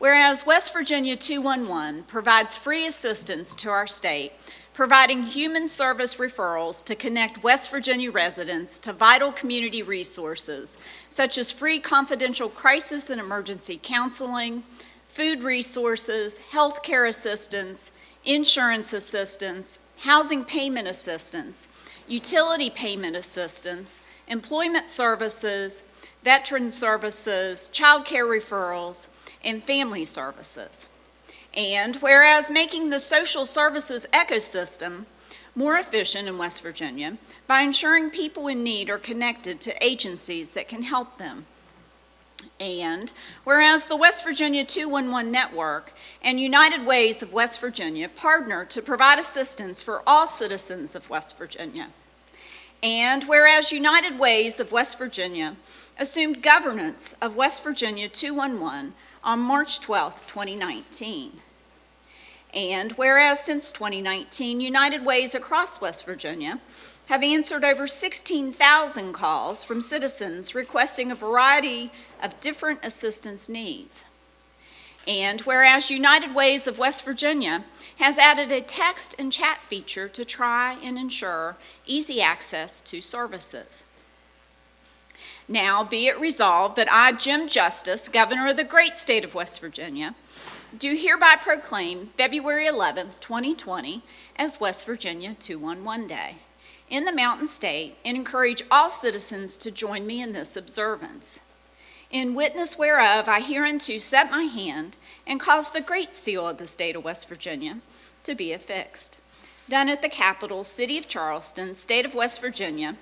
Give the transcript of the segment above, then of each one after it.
Whereas West Virginia 211 provides free assistance to our state, providing human service referrals to connect West Virginia residents to vital community resources, such as free confidential crisis and emergency counseling, food resources, health care assistance, insurance assistance, housing payment assistance, utility payment assistance, employment services, veteran services, child care referrals, and family services. And whereas making the social services ecosystem more efficient in West Virginia by ensuring people in need are connected to agencies that can help them. And whereas the West Virginia 211 Network and United Ways of West Virginia partner to provide assistance for all citizens of West Virginia. And whereas United Ways of West Virginia assumed governance of West Virginia 211 on March 12, 2019. And whereas since 2019, United Ways across West Virginia have answered over 16,000 calls from citizens requesting a variety of different assistance needs. And whereas United Ways of West Virginia has added a text and chat feature to try and ensure easy access to services. Now be it resolved that I, Jim Justice, Governor of the great state of West Virginia, do hereby proclaim February 11th, 2020 as West Virginia 211 Day in the Mountain State and encourage all citizens to join me in this observance. In witness whereof I hereunto set my hand and cause the great seal of the state of West Virginia to be affixed. Done at the capital, city of Charleston, state of West Virginia,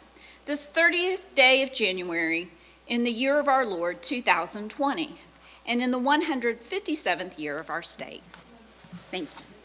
this 30th day of January in the year of our Lord 2020, and in the 157th year of our state. Thank you.